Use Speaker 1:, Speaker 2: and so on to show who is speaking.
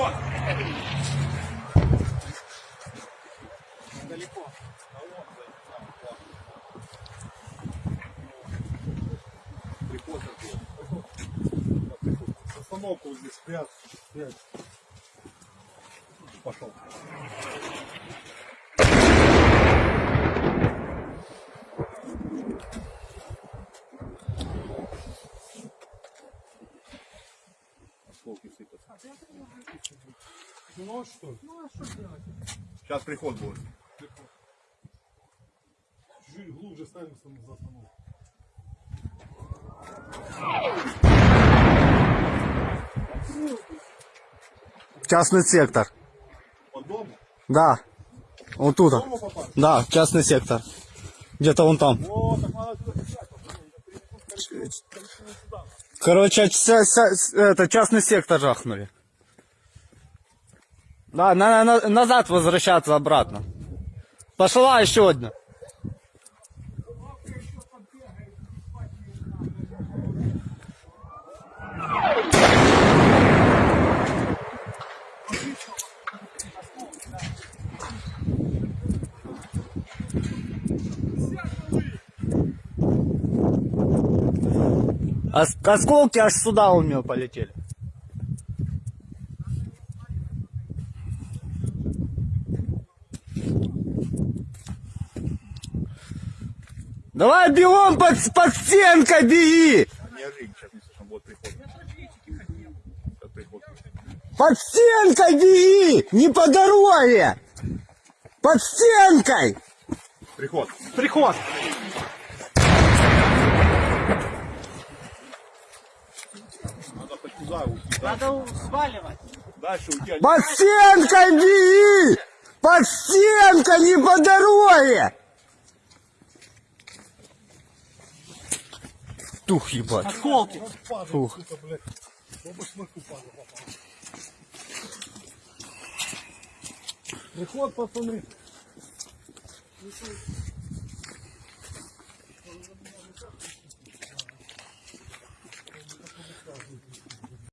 Speaker 1: Приход! Приход
Speaker 2: Остановку вот здесь спрятать. Пошел.
Speaker 1: Осколки сыпятся.
Speaker 2: Ну а что?
Speaker 1: Сейчас приход будет.
Speaker 2: Чуть глубже ставим за остановку.
Speaker 3: Частный сектор.
Speaker 1: Под дому?
Speaker 3: Да. Вот тут. Да, частный сектор. Где-то вон там.
Speaker 1: О, так надо.
Speaker 3: Короче, ся- ся- это частный сектор жахнули. Да, на, на- назад возвращаться обратно. Пошла еще одна. Осколки аж сюда у меня полетели. Давай бегом под, под стенкой беги! Под стенкой беги! Не по дороге! Под стенкой!
Speaker 1: Приход.
Speaker 2: Приход!
Speaker 1: Туда уйти.
Speaker 4: Надо сваливать.
Speaker 1: Дальше уйти. не-
Speaker 3: Под стенкой беги! Под стенкой, не по дороге! Тух ебать.
Speaker 4: Осколки.
Speaker 2: Попал. Приход, пацаны.